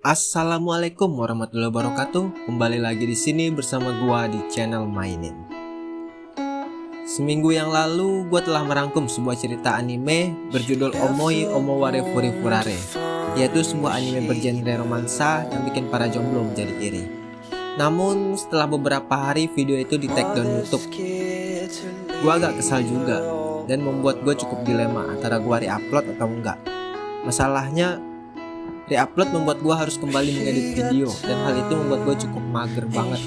Assalamualaikum warahmatullahi wabarakatuh. Kembali lagi di sini bersama gua di channel Mainin. Seminggu yang lalu, gua telah merangkum sebuah cerita anime berjudul Omoi Omoware Furi Furare, yaitu sebuah anime bergenre romansa yang bikin para jomblo menjadi iri. Namun, setelah beberapa hari video itu di take down YouTube, gua agak kesal juga dan membuat gue cukup dilema antara gua re-upload atau enggak. Masalahnya Reupload membuat gue harus kembali mengedit video dan hal itu membuat gue cukup mager banget.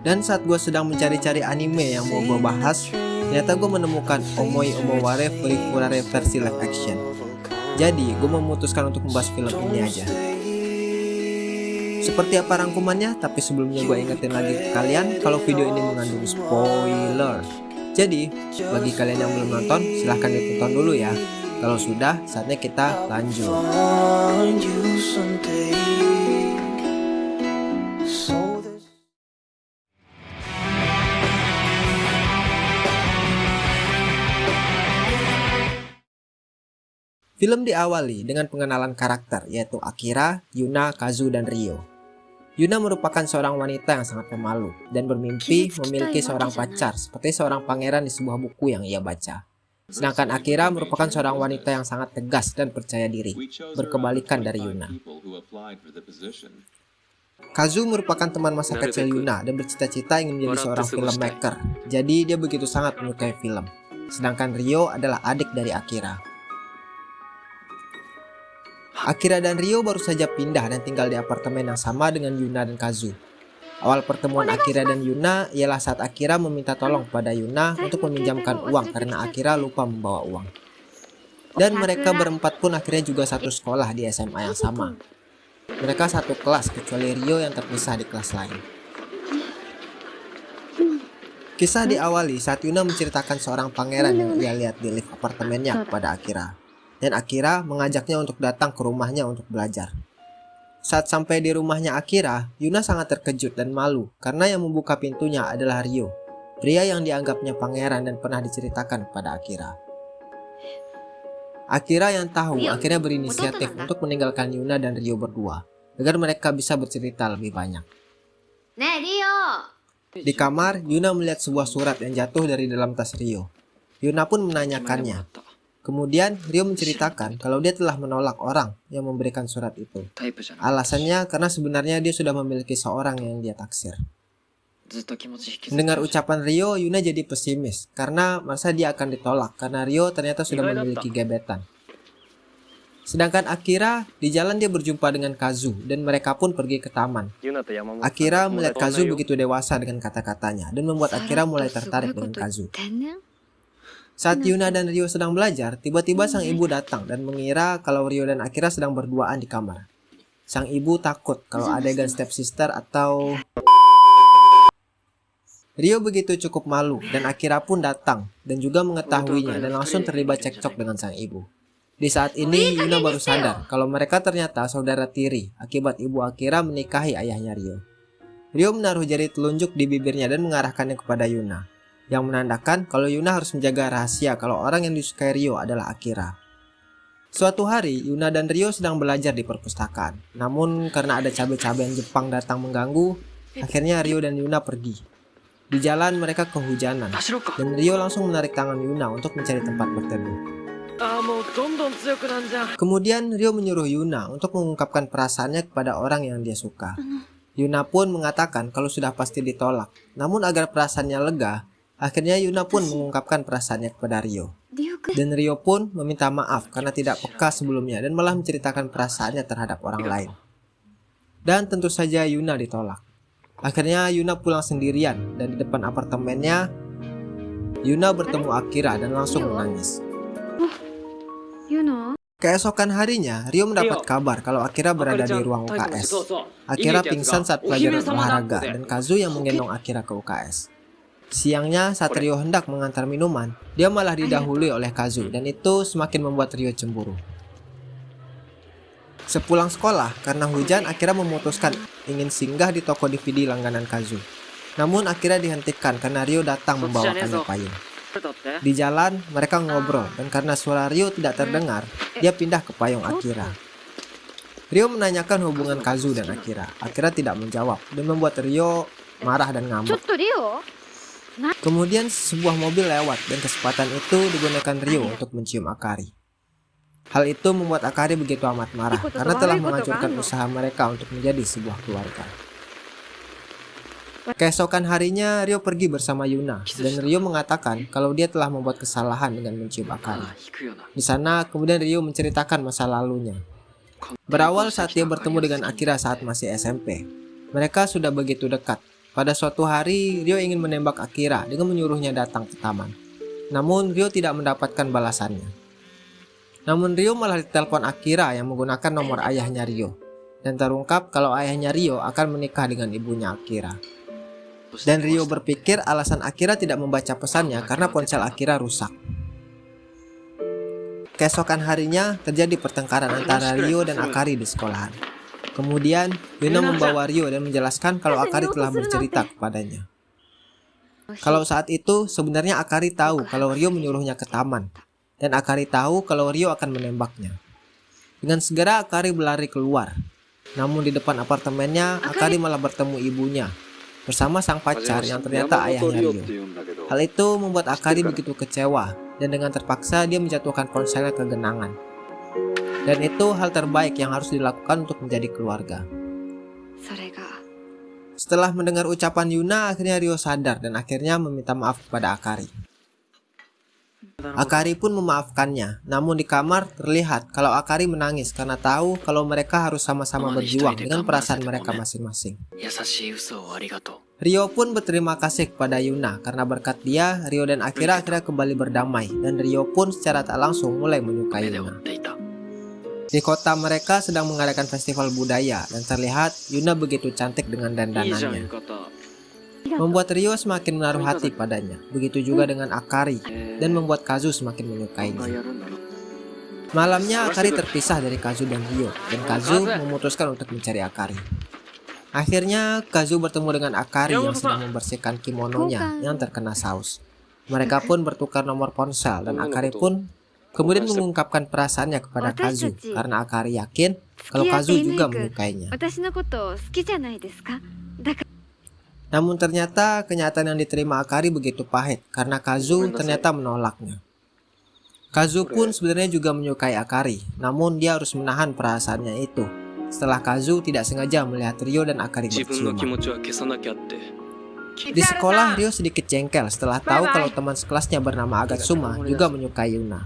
Dan saat gue sedang mencari-cari anime yang mau gue bahas, ternyata gue menemukan Omoi Omoware Furifurare versi live action. Jadi, gue memutuskan untuk membahas film ini aja. Seperti apa rangkumannya, tapi sebelumnya gue ingetin lagi ke kalian kalau video ini mengandung spoiler. Jadi, bagi kalian yang belum nonton, silahkan ditonton dulu ya. Kalau sudah, saatnya kita lanjut. Film diawali dengan pengenalan karakter yaitu Akira, Yuna, Kazu, dan Ryo. Yuna merupakan seorang wanita yang sangat pemalu dan bermimpi memiliki seorang pacar seperti seorang pangeran di sebuah buku yang ia baca. Sedangkan Akira merupakan seorang wanita yang sangat tegas dan percaya diri, berkebalikan dari Yuna. Kazu merupakan teman masa kecil Yuna dan bercita-cita ingin menjadi seorang filmmaker, jadi dia begitu sangat menyukai film. Sedangkan Rio adalah adik dari Akira. Akira dan Rio baru saja pindah dan tinggal di apartemen yang sama dengan Yuna dan Kazu. Awal pertemuan Akira dan Yuna ialah saat Akira meminta tolong kepada Yuna untuk meminjamkan uang karena Akira lupa membawa uang. Dan mereka berempat pun akhirnya juga satu sekolah di SMA yang sama. Mereka satu kelas kecuali Rio yang terpisah di kelas lain. Kisah diawali saat Yuna menceritakan seorang pangeran yang ia lihat di lift apartemennya kepada Akira. Dan Akira mengajaknya untuk datang ke rumahnya untuk belajar. Saat sampai di rumahnya Akira, Yuna sangat terkejut dan malu karena yang membuka pintunya adalah Ryo, pria yang dianggapnya pangeran dan pernah diceritakan kepada Akira. Akira yang tahu akhirnya berinisiatif untuk meninggalkan Yuna dan Ryo berdua, agar mereka bisa bercerita lebih banyak. Di kamar, Yuna melihat sebuah surat yang jatuh dari dalam tas Ryo. Yuna pun menanyakannya, Kemudian Rio menceritakan kalau dia telah menolak orang yang memberikan surat itu. Alasannya karena sebenarnya dia sudah memiliki seorang yang dia taksir. Mendengar ucapan Rio, Yuna jadi pesimis karena merasa dia akan ditolak karena Rio ternyata sudah memiliki gebetan. Sedangkan Akira, di jalan dia berjumpa dengan Kazu dan mereka pun pergi ke taman. Akira melihat Kazu begitu dewasa dengan kata-katanya dan membuat Akira mulai tertarik dengan Kazu. Saat Yuna dan Rio sedang belajar, tiba-tiba sang ibu datang dan mengira kalau Rio dan Akira sedang berduaan di kamar. Sang ibu takut kalau adegan stepsister atau... Rio begitu cukup malu dan Akira pun datang dan juga mengetahuinya dan langsung terlibat cekcok dengan sang ibu. Di saat ini Yuna baru sadar kalau mereka ternyata saudara tiri akibat ibu Akira menikahi ayahnya Rio. Rio menaruh jari telunjuk di bibirnya dan mengarahkannya kepada Yuna yang menandakan kalau Yuna harus menjaga rahasia kalau orang yang disukai Rio adalah Akira. Suatu hari, Yuna dan Rio sedang belajar di perpustakaan. Namun karena ada cabai-cabean Jepang datang mengganggu, akhirnya Rio dan Yuna pergi. Di jalan mereka kehujanan, dan Rio langsung menarik tangan Yuna untuk mencari tempat berteduh. Kemudian Rio menyuruh Yuna untuk mengungkapkan perasaannya kepada orang yang dia suka. Yuna pun mengatakan kalau sudah pasti ditolak. Namun agar perasaannya lega, Akhirnya Yuna pun mengungkapkan perasaannya kepada Rio. Dan Rio pun meminta maaf karena tidak peka sebelumnya dan malah menceritakan perasaannya terhadap orang lain. Dan tentu saja Yuna ditolak. Akhirnya Yuna pulang sendirian dan di depan apartemennya Yuna bertemu Akira dan langsung menangis. Keesokan harinya, Rio mendapat kabar kalau Akira berada di ruang UKS. Akira pingsan saat pelajaran olahraga dan Kazu yang menggendong Akira ke UKS. Siangnya saat Rio hendak mengantar minuman, dia malah didahului oleh Kazu dan itu semakin membuat Rio cemburu. Sepulang sekolah, karena hujan akhirnya memutuskan ingin singgah di toko DVD langganan Kazu. Namun akhirnya dihentikan karena Rio datang membawakannya payung. Di jalan, mereka ngobrol dan karena suara Rio tidak terdengar, dia pindah ke payung Akira. Rio menanyakan hubungan Kazu dan Akira. Akira tidak menjawab dan membuat Rio marah dan ngamuk. Kemudian sebuah mobil lewat dan kesempatan itu digunakan Rio untuk mencium Akari. Hal itu membuat Akari begitu amat marah karena telah menghancurkan usaha mereka untuk menjadi sebuah keluarga. Keesokan harinya, Rio pergi bersama Yuna, dan Rio mengatakan kalau dia telah membuat kesalahan dengan mencium Akari. Di sana, kemudian Rio menceritakan masa lalunya. Berawal saat dia bertemu dengan Akira saat masih SMP. Mereka sudah begitu dekat. Pada suatu hari, Rio ingin menembak Akira dengan menyuruhnya datang ke taman. Namun, Rio tidak mendapatkan balasannya. Namun Rio malah ditelepon Akira yang menggunakan nomor ayahnya Rio. Dan terungkap kalau ayahnya Rio akan menikah dengan ibunya Akira. Dan Rio berpikir alasan Akira tidak membaca pesannya karena ponsel Akira rusak. Keesokan harinya terjadi pertengkaran antara Rio dan Akari di sekolahan. Kemudian Yuna membawa Rio dan menjelaskan kalau Akari telah bercerita kepadanya. Kalau saat itu sebenarnya Akari tahu kalau Rio menyuruhnya ke taman. Dan Akari tahu kalau Rio akan menembaknya. Dengan segera Akari berlari keluar. Namun di depan apartemennya Akari malah bertemu ibunya bersama sang pacar yang ternyata ayahnya Rio. Hal itu membuat Akari begitu kecewa dan dengan terpaksa dia menjatuhkan ponselnya ke genangan. Dan itu hal terbaik yang harus dilakukan untuk menjadi keluarga. Setelah mendengar ucapan Yuna, akhirnya Rio sadar dan akhirnya meminta maaf kepada Akari. Akari pun memaafkannya, namun di kamar terlihat kalau Akari menangis karena tahu kalau mereka harus sama-sama berjuang dengan perasaan mereka masing-masing. Rio pun berterima kasih kepada Yuna karena berkat dia, Rio dan Akira akhirnya kembali berdamai dan Rio pun secara tak langsung mulai menyukai Yuna. Di kota mereka sedang mengadakan festival budaya dan terlihat Yuna begitu cantik dengan dandanannya. Membuat Rio semakin menaruh hati padanya. Begitu juga dengan Akari dan membuat Kazu semakin menyukainya. Malamnya Akari terpisah dari Kazu dan Rio dan Kazu memutuskan untuk mencari Akari. Akhirnya Kazu bertemu dengan Akari yang sedang membersihkan kimononya yang terkena saus. Mereka pun bertukar nomor ponsel dan Akari pun kemudian mengungkapkan perasaannya kepada Kazu karena Akari yakin kalau Kazu juga menyukainya. Namun ternyata kenyataan yang diterima Akari begitu pahit karena Kazu ternyata menolaknya. Kazu pun sebenarnya juga menyukai Akari, namun dia harus menahan perasaannya itu. Setelah Kazu tidak sengaja melihat Rio dan Akari berciuman. Di sekolah Rio sedikit jengkel setelah tahu kalau teman sekelasnya bernama Agatsuma juga menyukai Yuna.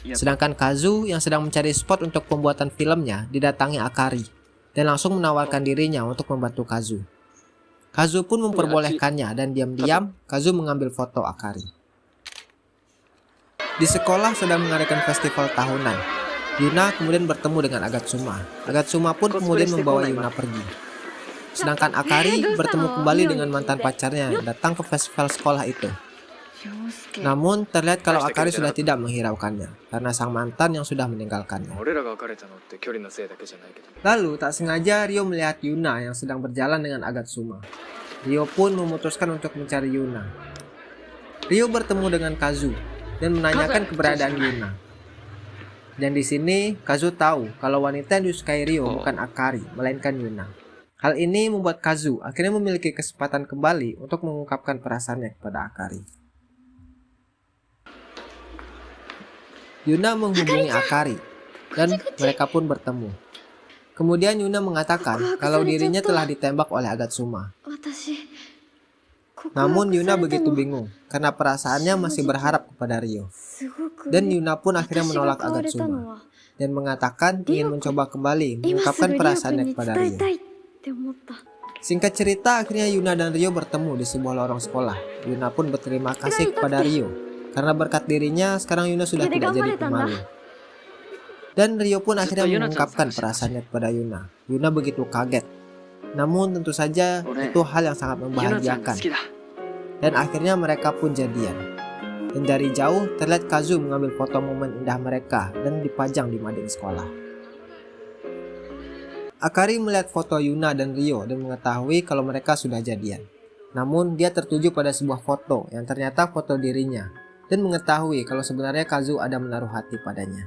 Sedangkan Kazu yang sedang mencari spot untuk pembuatan filmnya didatangi Akari dan langsung menawarkan dirinya untuk membantu Kazu. Kazu pun memperbolehkannya dan diam-diam Kazu mengambil foto Akari. Di sekolah sedang mengadakan festival tahunan. Yuna kemudian bertemu dengan Agatsuma. Agatsuma pun kemudian membawa Yuna pergi. Sedangkan Akari bertemu kembali dengan mantan pacarnya yang datang ke festival sekolah itu. Namun terlihat kalau Akari sudah tidak menghiraukannya karena sang mantan yang sudah meninggalkannya. Lalu tak sengaja Rio melihat Yuna yang sedang berjalan dengan Agatsuma. Rio pun memutuskan untuk mencari Yuna. Rio bertemu dengan Kazu dan menanyakan keberadaan Yuna. Dan di sini Kazu tahu kalau wanita yang disukai Rio bukan Akari, melainkan Yuna. Hal ini membuat Kazu akhirnya memiliki kesempatan kembali untuk mengungkapkan perasaannya kepada Akari. Yuna menghubungi Akari dan mereka pun bertemu. Kemudian Yuna mengatakan kalau dirinya telah ditembak oleh Agatsuma. Namun Yuna begitu bingung karena perasaannya masih berharap kepada Rio. Dan Yuna pun akhirnya menolak Agatsuma dan mengatakan ingin mencoba kembali mengungkapkan perasaannya kepada Rio. Singkat cerita, akhirnya Yuna dan Rio bertemu di sebuah lorong sekolah. Yuna pun berterima kasih kepada Rio karena berkat dirinya, sekarang Yuna sudah tidak jadi pemalu. Dan Rio pun akhirnya mengungkapkan perasaannya kepada Yuna. Yuna begitu kaget. Namun tentu saja itu hal yang sangat membahagiakan. Dan akhirnya mereka pun jadian. Dan dari jauh terlihat Kazu mengambil foto momen indah mereka dan dipajang di mading sekolah. Akari melihat foto Yuna dan Rio dan mengetahui kalau mereka sudah jadian. Namun dia tertuju pada sebuah foto yang ternyata foto dirinya dan mengetahui kalau sebenarnya Kazu ada menaruh hati padanya.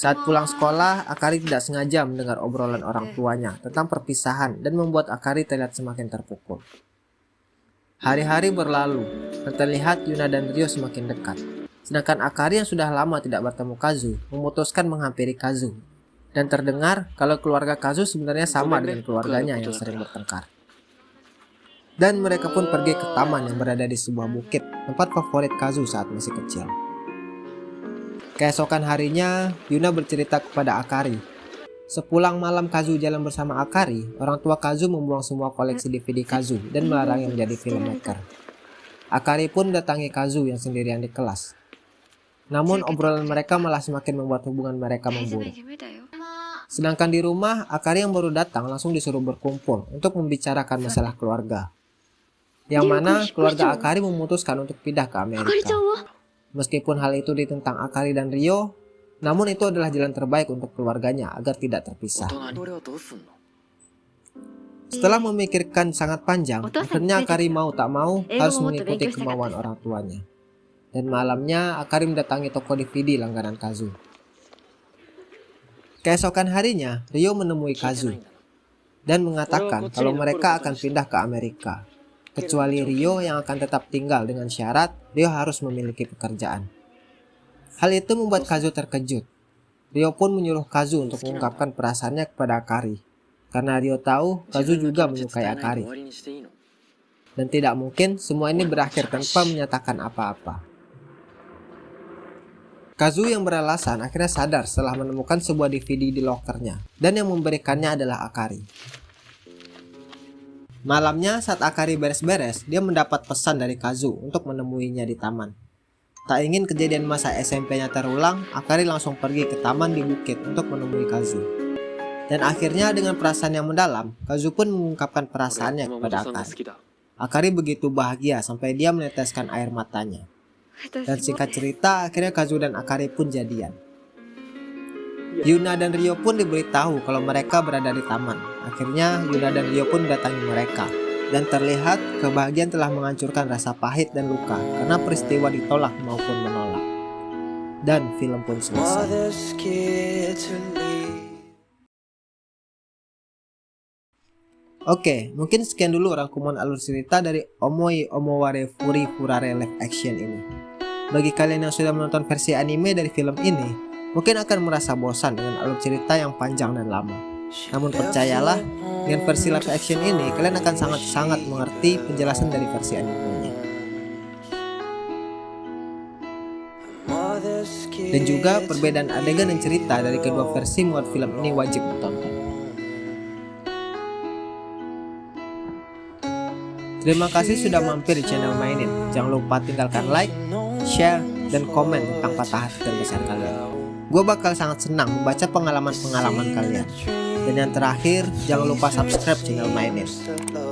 Saat pulang sekolah, Akari tidak sengaja mendengar obrolan orang tuanya tentang perpisahan dan membuat Akari terlihat semakin terpukul. Hari-hari berlalu, dan terlihat Yuna dan Rio semakin dekat. Sedangkan Akari yang sudah lama tidak bertemu Kazu, memutuskan menghampiri Kazu. Dan terdengar kalau keluarga Kazu sebenarnya sama dengan keluarganya yang sering bertengkar. Dan mereka pun pergi ke taman yang berada di sebuah bukit, tempat favorit Kazu saat masih kecil. Keesokan harinya, Yuna bercerita kepada Akari Sepulang malam Kazu jalan bersama Akari, orang tua Kazu membuang semua koleksi DVD Kazu dan melarangnya menjadi filmmaker. Akari pun datangi Kazu yang sendirian di kelas. Namun obrolan mereka malah semakin membuat hubungan mereka memburuk. Sedangkan di rumah, Akari yang baru datang langsung disuruh berkumpul untuk membicarakan masalah keluarga. Yang mana keluarga Akari memutuskan untuk pindah ke Amerika. Meskipun hal itu ditentang Akari dan Rio, namun itu adalah jalan terbaik untuk keluarganya agar tidak terpisah. Setelah memikirkan sangat panjang, akhirnya Akari mau tak mau harus mengikuti kemauan orang tuanya. Dan malamnya Akari mendatangi toko DVD langganan Kazu. Keesokan harinya, Rio menemui Kazu dan mengatakan kalau mereka akan pindah ke Amerika. Kecuali Rio yang akan tetap tinggal dengan syarat Rio harus memiliki pekerjaan. Hal itu membuat Kazu terkejut. Rio pun menyuruh Kazu untuk mengungkapkan perasaannya kepada Akari. Karena Rio tahu Kazu juga menyukai Akari. Dan tidak mungkin semua ini berakhir tanpa menyatakan apa-apa. Kazu yang beralasan akhirnya sadar setelah menemukan sebuah DVD di lokernya. Dan yang memberikannya adalah Akari. Malamnya saat Akari beres-beres, dia mendapat pesan dari Kazu untuk menemuinya di taman. Tak ingin kejadian masa SMP-nya terulang, Akari langsung pergi ke taman di bukit untuk menemui Kazu. Dan akhirnya dengan perasaan yang mendalam, Kazu pun mengungkapkan perasaannya kepada Akari. Akari begitu bahagia sampai dia meneteskan air matanya. Dan singkat cerita, akhirnya Kazu dan Akari pun jadian. Yuna dan Rio pun diberitahu kalau mereka berada di taman. Akhirnya Yuna dan Rio pun datangi mereka dan terlihat kebahagiaan telah menghancurkan rasa pahit dan luka karena peristiwa ditolak maupun menolak. Dan film pun selesai. Oke, mungkin sekian dulu rangkuman alur cerita dari Omoi Omoware Furi Furare live action ini. Bagi kalian yang sudah menonton versi anime dari film ini, mungkin akan merasa bosan dengan alur cerita yang panjang dan lama. Namun percayalah, dengan versi live action ini kalian akan sangat-sangat mengerti penjelasan dari versi animenya. Dan juga perbedaan adegan dan cerita dari kedua versi membuat film ini wajib ditonton. Terima kasih sudah mampir di channel Mainin. Jangan lupa tinggalkan like, share, dan komen tentang patah hati terbesar kalian. Gue bakal sangat senang membaca pengalaman-pengalaman kalian. Dan yang terakhir, jangan lupa subscribe channel Mainin.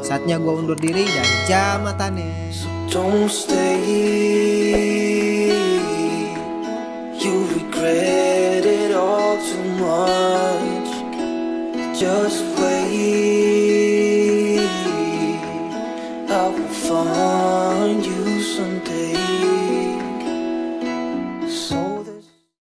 Saatnya gue undur diri dan jamatane. Don't stay. You regret it all too much. Just.